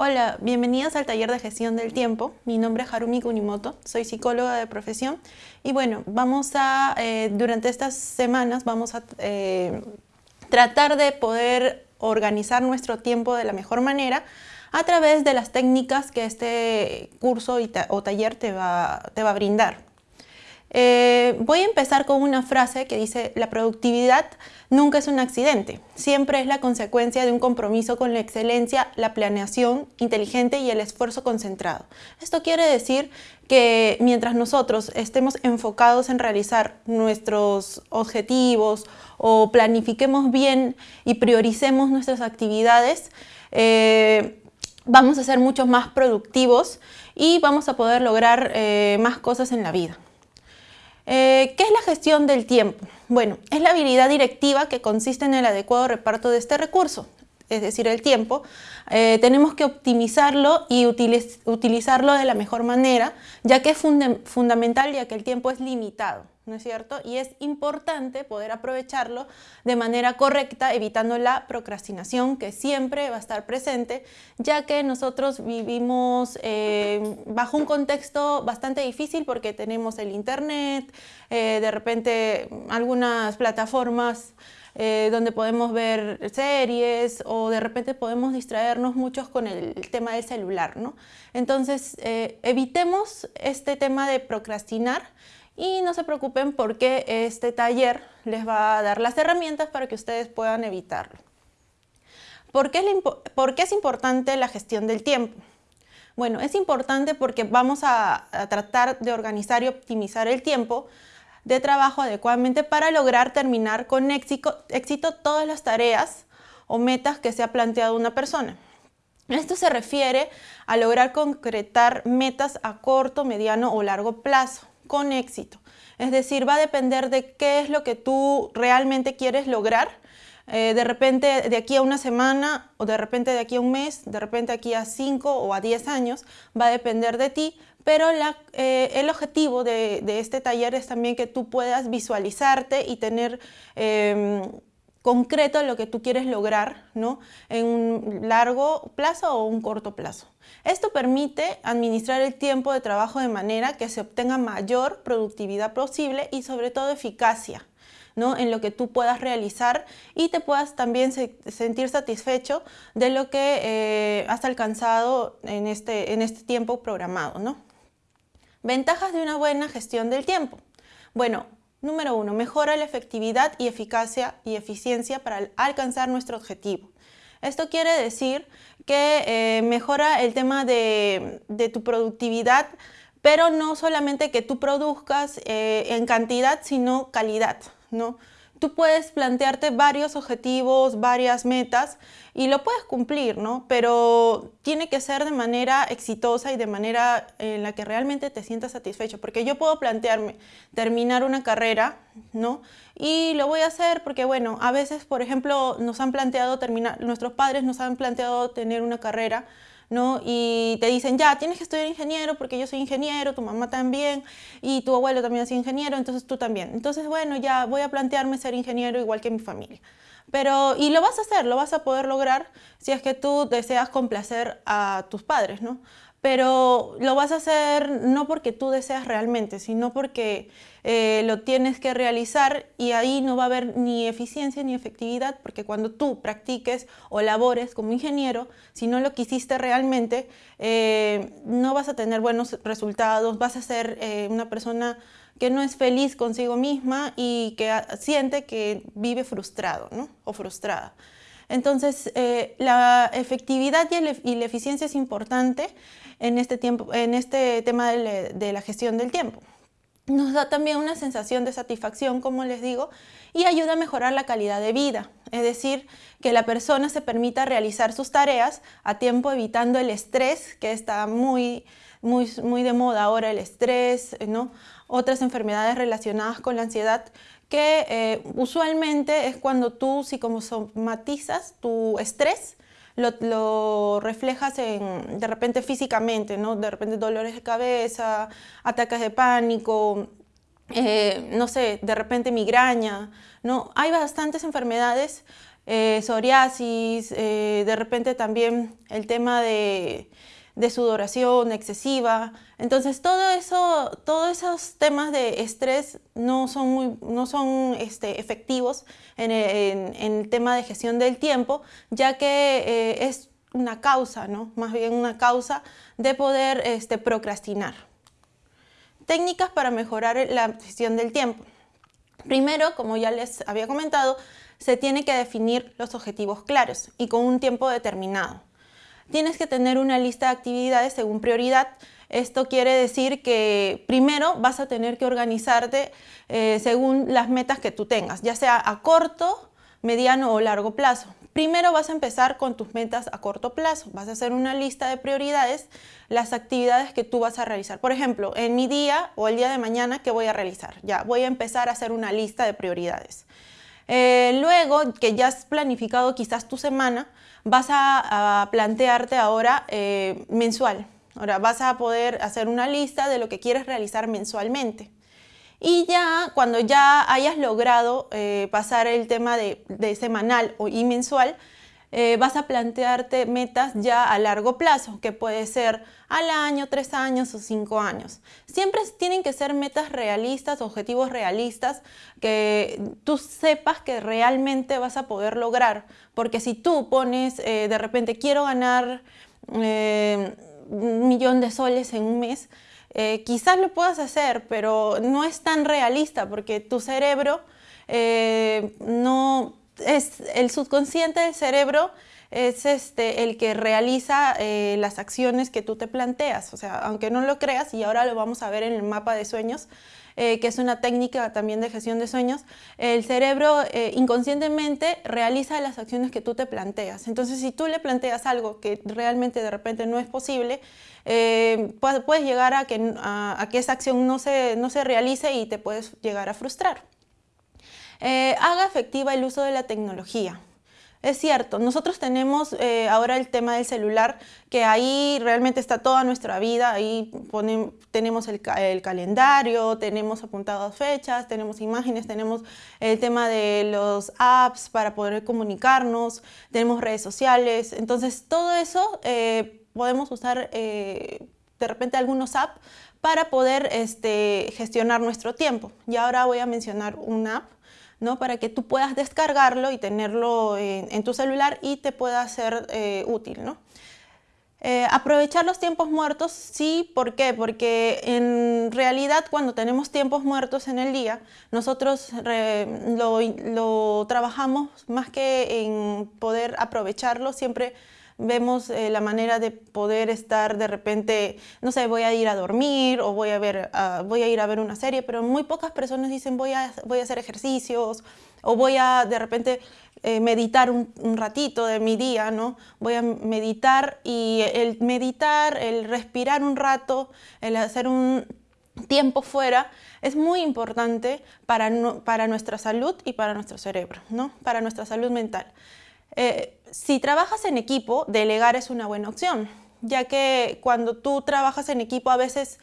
Hola, bienvenidos al taller de gestión del tiempo. Mi nombre es Harumi Kunimoto, soy psicóloga de profesión y bueno, vamos a, eh, durante estas semanas vamos a eh, tratar de poder organizar nuestro tiempo de la mejor manera a través de las técnicas que este curso o taller te va, te va a brindar. Eh, voy a empezar con una frase que dice la productividad nunca es un accidente, siempre es la consecuencia de un compromiso con la excelencia, la planeación inteligente y el esfuerzo concentrado. Esto quiere decir que mientras nosotros estemos enfocados en realizar nuestros objetivos o planifiquemos bien y prioricemos nuestras actividades, eh, vamos a ser mucho más productivos y vamos a poder lograr eh, más cosas en la vida. Eh, ¿Qué es la gestión del tiempo? Bueno, es la habilidad directiva que consiste en el adecuado reparto de este recurso, es decir, el tiempo. Eh, tenemos que optimizarlo y utilizarlo de la mejor manera, ya que es fundamental ya que el tiempo es limitado. ¿No es cierto? Y es importante poder aprovecharlo de manera correcta, evitando la procrastinación que siempre va a estar presente, ya que nosotros vivimos eh, bajo un contexto bastante difícil porque tenemos el internet, eh, de repente algunas plataformas eh, donde podemos ver series o de repente podemos distraernos muchos con el tema del celular, ¿no? Entonces, evitemos este tema de procrastinar, y no se preocupen porque este taller les va a dar las herramientas para que ustedes puedan evitarlo. ¿Por qué, es, importante la gestión del tiempo? Bueno, es importante porque vamos a, tratar de organizar y optimizar el tiempo de trabajo adecuadamente para lograr terminar con éxito, éxito todas las tareas o metas que se ha planteado una persona. Esto se refiere a lograr concretar metas a corto, mediano o largo plazo con éxito. Es decir, va a depender de qué es lo que tú realmente quieres lograr. Eh, de repente de aquí a una semana o de repente de aquí a un mes, de repente aquí a cinco o a diez años, va a depender de ti, pero eh, el objetivo de, este taller es también que tú puedas visualizarte y tener em, concreto lo que tú quieres lograr ¿no? en un largo plazo o un corto plazo. Esto permite administrar el tiempo de trabajo de manera que se obtenga mayor productividad posible y sobre todo eficacia. ¿no? en lo que tú puedas realizar y te puedas también sentir satisfecho de lo que eh, has alcanzado en este, en este tiempo programado. ¿no? Ventajas de una buena gestión del tiempo. Bueno, Número uno, mejora la efectividad y eficacia y eficiencia para alcanzar nuestro objetivo. Esto quiere decir que eh, mejora el tema de, tu productividad, pero no solamente que tú produzcas eh, en cantidad, sino calidad. ¿no? Tú puedes plantearte varios objetivos, varias metas y lo puedes cumplir, ¿no? Pero tiene que ser de manera exitosa y de manera en la que realmente te sientas satisfecho. Porque yo puedo plantearme terminar una carrera, ¿no? Y lo voy a hacer porque, bueno, a veces, por ejemplo, nos han planteado terminar, nuestros padres nos han planteado tener una carrera, ¿no? Y te dicen, ya, tienes que estudiar ingeniero porque yo soy ingeniero, tu mamá también, y tu abuelo también es ingeniero, entonces tú también. Entonces, bueno, ya voy a plantearme ser ingeniero igual que mi familia. Pero, y lo vas a hacer, lo vas a poder lograr si es que tú deseas complacer a tus padres, ¿no? Pero lo vas a hacer no porque tú deseas realmente, sino porque eh, lo tienes que realizar y ahí no va a haber ni eficiencia ni efectividad, porque cuando tú practiques o labores como ingeniero, si no lo quisiste realmente, eh, no vas a tener buenos resultados, vas a ser eh, una persona que no es feliz consigo misma y que siente que vive frustrado o frustrada. Entonces, la efectividad y la eficiencia es importante en este, tiempo, en este tema de, la gestión del tiempo. Nos da también una sensación de satisfacción, como les digo, y ayuda a mejorar la calidad de vida. Es decir, que la persona se permita realizar sus tareas a tiempo evitando el estrés, que está muy, muy, muy de moda ahora el estrés, ¿no? otras enfermedades relacionadas con la ansiedad, que eh, usualmente es cuando tú psicosomatizas tu estrés lo, reflejas en, de repente físicamente, ¿no? De repente dolores de cabeza, ataques de pánico, eh, no sé, de repente migraña, ¿no? Hay bastantes enfermedades eh, psoriasis, de repente también el tema de, sudoración excesiva. Entonces, todo eso, todos esos temas de estrés no son, muy, no son este, efectivos en el, tema de gestión del tiempo, ya que eh, es una causa, ¿no? más bien una causa de poder este, procrastinar. Técnicas para mejorar la gestión del tiempo. Primero, como ya les había comentado, se tiene que definir los objetivos claros y con un tiempo determinado. Tienes que tener una lista de actividades según prioridad. Esto quiere decir que primero vas a tener que organizarte eh, según las metas que tú tengas, ya sea a corto, mediano o largo plazo. Primero vas a empezar con tus metas a corto plazo. Vas a hacer una lista de prioridades, las actividades que tú vas a realizar. Por ejemplo, en mi día o el día de mañana, ¿qué voy a realizar? Ya, voy a empezar a hacer una lista de prioridades. Eh, luego que ya has planificado quizás tu semana, vas a, plantearte ahora eh, mensual. Ahora vas a poder hacer una lista de lo que quieres realizar mensualmente. Y ya cuando ya hayas logrado eh, pasar el tema de, semanal y mensual, eh, vas a plantearte metas ya a largo plazo, que puede ser al año, tres años o cinco años. Siempre tienen que ser metas realistas, objetivos realistas, que tú sepas que realmente vas a poder lograr. Porque si tú pones, eh, de repente, quiero ganar eh, un millón de soles en un mes, quizás lo puedas hacer, pero no es tan realista porque tu cerebro no es el subconsciente del cerebro es este, el que realiza eh, las acciones que tú te planteas. O sea, aunque no lo creas, y ahora lo vamos a ver en el mapa de sueños, eh, que es una técnica también de gestión de sueños, el cerebro eh, inconscientemente realiza las acciones que tú te planteas. Entonces, si tú le planteas algo que realmente de repente no es posible, puedes llegar a que, esa acción no se, no se realice y te puedes llegar a frustrar. Eh, haga efectiva el uso de la tecnología. Es cierto, nosotros tenemos eh, ahora el tema del celular, que ahí realmente está toda nuestra vida, ahí tenemos el, calendario, tenemos apuntadas fechas, tenemos imágenes, tenemos el tema de los apps para poder comunicarnos, tenemos redes sociales, entonces todo eso eh, podemos usar de repente algunos apps para poder este, gestionar nuestro tiempo. Y ahora voy a mencionar una app ¿no? para que tú puedas descargarlo y tenerlo en, tu celular y te pueda ser eh, útil. ¿no? Eh, aprovechar los tiempos muertos, sí, ¿por qué? Porque en realidad cuando tenemos tiempos muertos en el día, nosotros lo, lo, trabajamos más que en poder aprovecharlo, siempre vemos eh, la manera de poder estar de repente, no sé, voy a ir a dormir o voy a, ver, ah, voy a ir a ver una serie, pero muy pocas personas dicen voy a, voy a hacer ejercicios o voy a de repente eh, meditar un, ratito de mi día, ¿no? Voy a meditar y el meditar, el respirar un rato, el hacer un tiempo fuera es muy importante para, para nuestra salud y para nuestro cerebro, ¿no? Para nuestra salud mental. Eh, si trabajas en equipo, delegar es una buena opción, ya que cuando tú trabajas en equipo a veces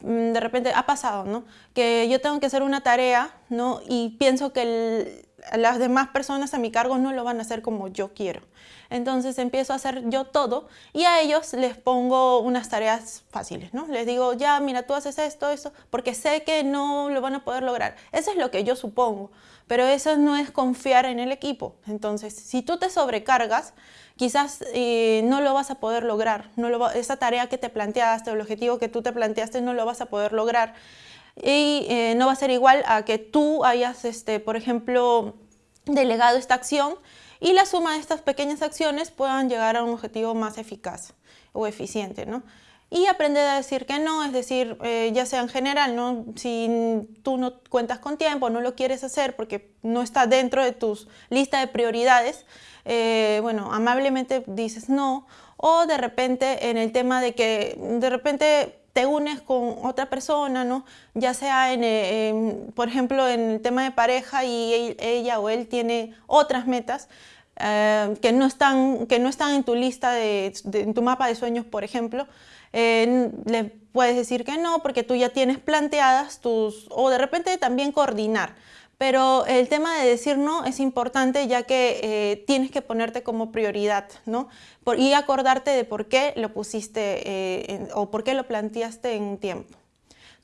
mm, de repente ha pasado, ¿no? Que yo tengo que hacer una tarea, ¿no? Y pienso que las demás personas a mi cargo no lo van a hacer como yo quiero. Entonces empiezo a hacer yo todo y a ellos les pongo unas tareas fáciles, ¿no? Les digo, ya, mira, tú haces esto, eso, porque sé que no lo van a poder lograr. Eso es lo que yo supongo, pero eso no es confiar en el equipo. Entonces, si tú te sobrecargas, quizás eh, no lo vas a poder lograr. No esa tarea que te planteaste el objetivo que tú te planteaste no lo vas a poder lograr. Y eh, no va a ser igual a que tú hayas, este, por ejemplo, delegado esta acción y la suma de estas pequeñas acciones puedan llegar a un objetivo más eficaz o eficiente. ¿no? Y aprender a decir que no, es decir, eh, ya sea en general, ¿no? si tú no cuentas con tiempo, no lo quieres hacer porque no está dentro de tus lista de prioridades, eh, bueno, amablemente dices no, o de repente en el tema de que de repente te unes con otra persona, ¿no? ya sea, en, por ejemplo, en el tema de pareja y ella o él tiene otras metas eh, que, no están, que no están en tu lista, de, en tu mapa de sueños, por ejemplo, eh, le puedes decir que no porque tú ya tienes planteadas tus, o de repente también coordinar Pero el tema de decir no es importante ya que eh, tienes que ponerte como prioridad, ¿no? y acordarte de por qué lo pusiste eh, o por qué lo planteaste en tiempo.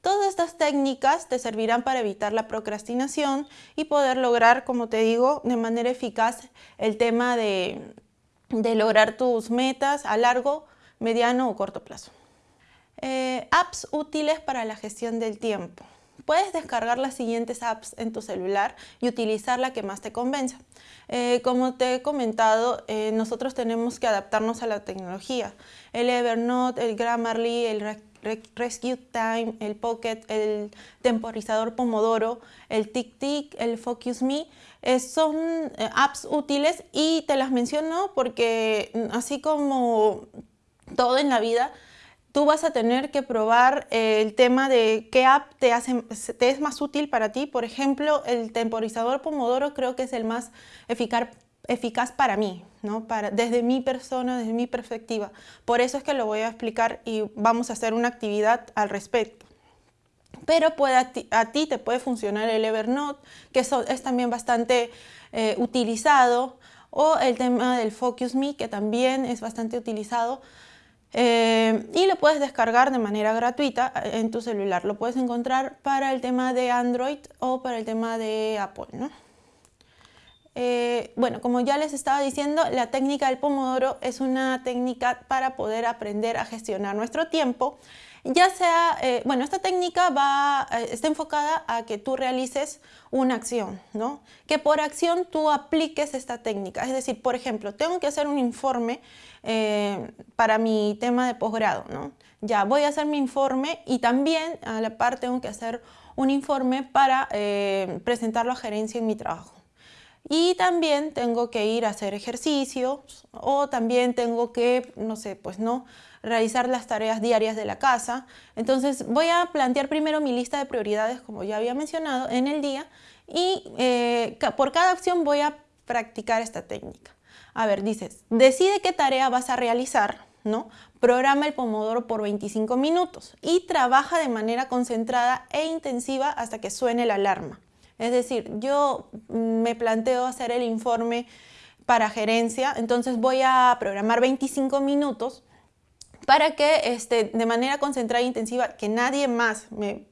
Todas estas técnicas te servirán para evitar la procrastinación y poder lograr, como te digo, de manera eficaz el tema de, de lograr tus metas a largo, mediano o corto plazo. Eh, apps útiles para la gestión del tiempo. Puedes descargar las siguientes apps en tu celular y utilizar la que más te convenza. Eh, como te he comentado, eh, nosotros tenemos que adaptarnos a la tecnología. El Evernote, el Grammarly, el Rescue Time, el Pocket, el temporizador Pomodoro, el TickTick, el Focus Me, eh, son apps útiles y te las menciono porque mm, así como todo en la vida, tú vas a tener que probar eh, el tema de qué app te, hace, te es más útil para ti. Por ejemplo, el temporizador Pomodoro creo que es el más eficaz, para mí, ¿no? para, desde mi persona, desde mi perspectiva. Por eso es que lo voy a explicar y vamos a hacer una actividad al respecto. Pero puede, a, ti, te puede funcionar el Evernote, que es también bastante eh, utilizado, o el tema del Focus Me, que también es bastante utilizado. Eh, y lo puedes descargar de manera gratuita eh, en tu celular. Lo puedes encontrar para el tema de Android o para el tema de Apple. ¿no? Eh, bueno, como ya les estaba diciendo, la técnica del pomodoro es una técnica para poder aprender a gestionar nuestro tiempo. Ya sea, bueno, esta técnica va, está enfocada a que tú realices una acción, ¿no? Que por acción tú apliques esta técnica. Es decir, por ejemplo, tengo que hacer un informe eh, para mi tema de posgrado. ¿no? Ya voy a hacer mi informe y también a la par tengo que hacer un informe para eh, presentarlo a gerencia en mi trabajo. Y también tengo que ir a hacer ejercicios o también tengo que, no sé, pues no, realizar las tareas diarias de la casa. Entonces voy a plantear primero mi lista de prioridades, como ya había mencionado, en el día y eh, por cada acción voy a practicar esta técnica. A ver, dices, decide qué tarea vas a realizar, ¿no? Programa el pomodoro por 25 minutos y trabaja de manera concentrada e intensiva hasta que suene la alarma. Es decir, yo me planteo hacer el informe para gerencia, entonces voy a programar 25 minutos para que este, de manera concentrada e intensiva, que nadie más me,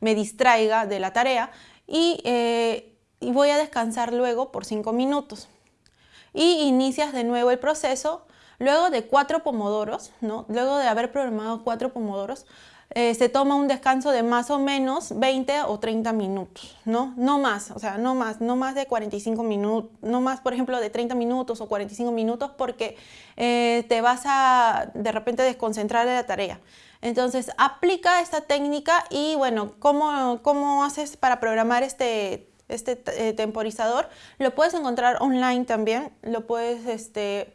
distraiga de la tarea y, eh, voy a descansar luego por 5 minutos y inicias de nuevo el proceso. Luego de cuatro pomodoros, ¿no? luego de haber programado cuatro pomodoros, eh, se toma un descanso de más o menos 20 o 30 minutos, ¿no? No más, o sea, no más, no más de 45 minutos, no más, por ejemplo, de 30 minutos o 45 minutos porque eh, te vas a de repente desconcentrar de la tarea. Entonces, aplica esta técnica y bueno, ¿cómo, cómo haces para programar este este eh, temporizador. Lo puedes encontrar online también, lo puedes este,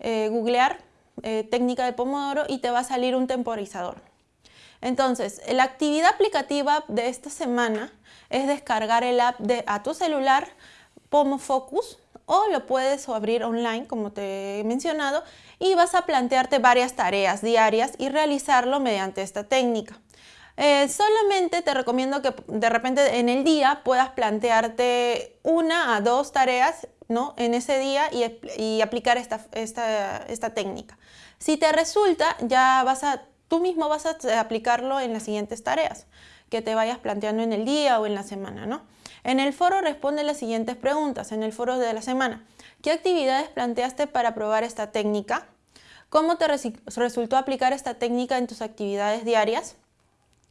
googlear, técnica de Pomodoro y te va a salir un temporizador. Entonces, la actividad aplicativa de esta semana es descargar el app de, a tu celular Pomo Focus o lo puedes abrir online, como te he mencionado, y vas a plantearte varias tareas diarias y realizarlo mediante esta técnica. Eh, solamente te recomiendo que de repente en el día puedas plantearte una a dos tareas ¿no? en ese día y, aplicar esta, esta, técnica. Si te resulta, ya vas a, tú mismo vas a aplicarlo en las siguientes tareas que te vayas planteando en el día o en la semana. ¿no? En el foro responde las siguientes preguntas, en el foro de la semana. ¿Qué actividades planteaste para probar esta técnica? ¿Cómo te resultó aplicar esta técnica en tus actividades diarias?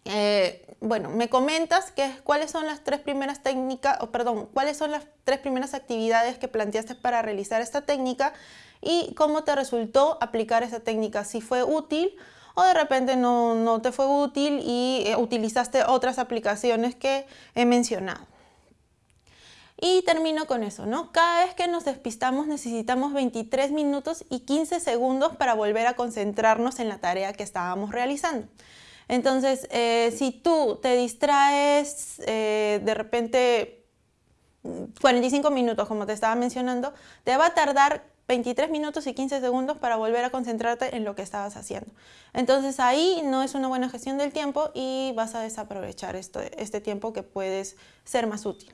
Eh, bueno, me comentas que, cuáles son las tres primeras técnicas, o perdón, cuáles son las tres primeras actividades que planteaste para realizar esta técnica y cómo te resultó aplicar esta técnica, si fue útil o de repente no, no te fue útil y eh, utilizaste otras aplicaciones que he mencionado. Y termino con eso, ¿no? Cada vez que nos despistamos necesitamos 23 minutos y 15 segundos para volver a concentrarnos en la tarea que estábamos realizando. Entonces, eh, si tú te distraes eh, de repente 45 minutos, como te estaba mencionando, te va a tardar 23 minutos y 15 segundos para volver a concentrarte en lo que estabas haciendo. Entonces ahí no es una buena gestión del tiempo y vas a desaprovechar este tiempo que puedes ser más útil.